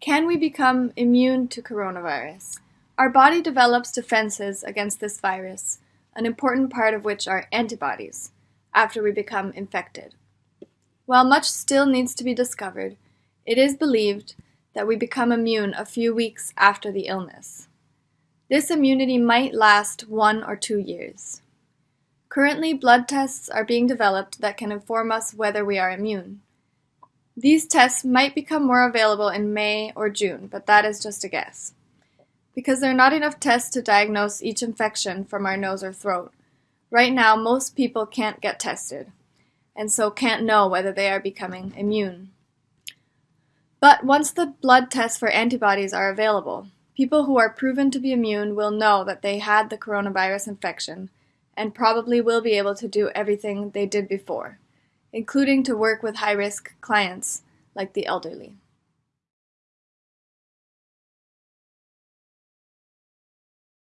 Can we become immune to coronavirus? Our body develops defenses against this virus, an important part of which are antibodies, after we become infected. While much still needs to be discovered, it is believed that we become immune a few weeks after the illness. This immunity might last one or two years. Currently, blood tests are being developed that can inform us whether we are immune. These tests might become more available in May or June, but that is just a guess. Because there are not enough tests to diagnose each infection from our nose or throat, right now most people can't get tested, and so can't know whether they are becoming immune. But once the blood tests for antibodies are available, people who are proven to be immune will know that they had the coronavirus infection and probably will be able to do everything they did before including to work with high-risk clients like the elderly.